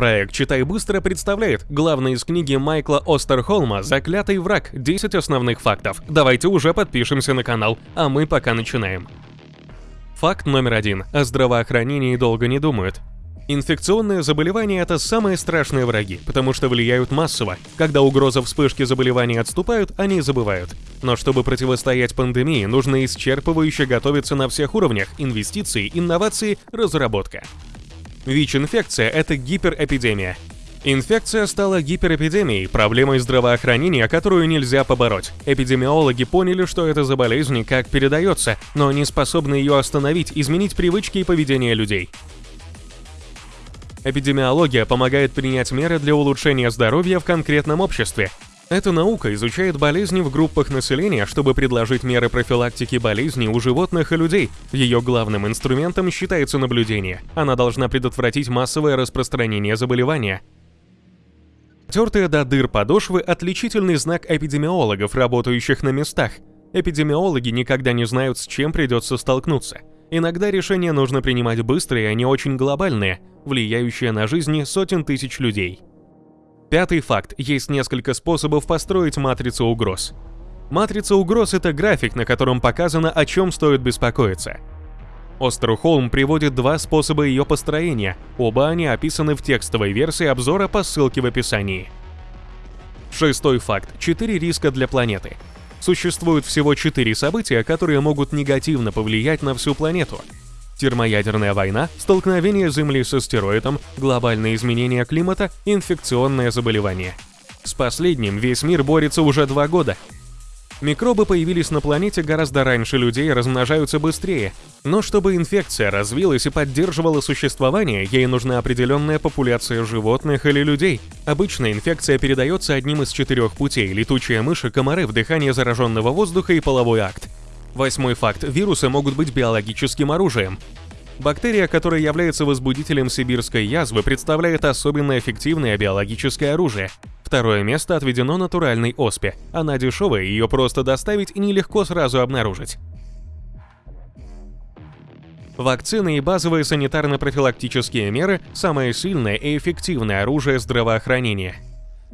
Проект «Читай быстро» представляет главный из книги Майкла Остерхолма «Заклятый враг. 10 основных фактов». Давайте уже подпишемся на канал, а мы пока начинаем. Факт номер один. О здравоохранении долго не думают. Инфекционные заболевания – это самые страшные враги, потому что влияют массово. Когда угроза вспышки заболеваний отступают, они забывают. Но чтобы противостоять пандемии, нужно исчерпывающе готовиться на всех уровнях – инвестиции, инновации, разработка. ВИЧ-инфекция – это гиперэпидемия. Инфекция стала гиперэпидемией, проблемой здравоохранения, которую нельзя побороть. Эпидемиологи поняли, что это за болезнь как передается, но не способны ее остановить, изменить привычки и поведение людей. Эпидемиология помогает принять меры для улучшения здоровья в конкретном обществе. Эта наука изучает болезни в группах населения, чтобы предложить меры профилактики болезней у животных и людей. Ее главным инструментом считается наблюдение. Она должна предотвратить массовое распространение заболевания. Тертые до дыр подошвы – отличительный знак эпидемиологов, работающих на местах. Эпидемиологи никогда не знают, с чем придется столкнуться. Иногда решения нужно принимать быстрые, а не очень глобальные, влияющие на жизни сотен тысяч людей. Пятый факт. Есть несколько способов построить матрицу угроз. Матрица угроз — это график, на котором показано, о чем стоит беспокоиться. Остерхолм приводит два способа ее построения, оба они описаны в текстовой версии обзора по ссылке в описании. Шестой факт. Четыре риска для планеты. Существует всего четыре события, которые могут негативно повлиять на всю планету. Термоядерная война, столкновение Земли с астероидом, глобальные изменения климата, инфекционное заболевание. С последним весь мир борется уже два года, Микробы появились на планете гораздо раньше людей и размножаются быстрее. Но чтобы инфекция развилась и поддерживала существование, ей нужна определенная популяция животных или людей. Обычно инфекция передается одним из четырех путей – летучие мыши, комары, вдыхание зараженного воздуха и половой акт. Восьмой факт – вирусы могут быть биологическим оружием. Бактерия, которая является возбудителем сибирской язвы, представляет особенно эффективное биологическое оружие. Второе место отведено натуральной оспе. Она дешевая, ее просто доставить и нелегко сразу обнаружить. Вакцины и базовые санитарно-профилактические меры – самое сильное и эффективное оружие здравоохранения.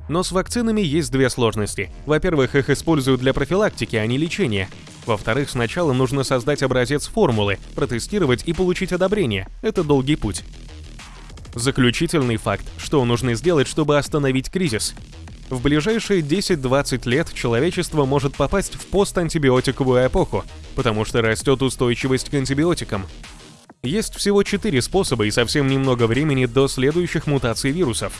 Но с вакцинами есть две сложности. Во-первых, их используют для профилактики, а не лечения. Во-вторых, сначала нужно создать образец формулы, протестировать и получить одобрение. Это долгий путь. Заключительный факт, что нужно сделать, чтобы остановить кризис. В ближайшие 10-20 лет человечество может попасть в постантибиотиковую эпоху, потому что растет устойчивость к антибиотикам. Есть всего 4 способа и совсем немного времени до следующих мутаций вирусов.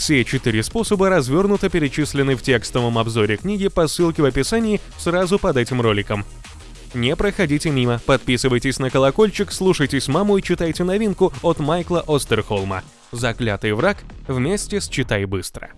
Все четыре способа развернуто перечислены в текстовом обзоре книги по ссылке в описании сразу под этим роликом. Не проходите мимо, подписывайтесь на колокольчик, слушайтесь маму и читайте новинку от Майкла Остерхолма «Заклятый враг» вместе с «Читай быстро».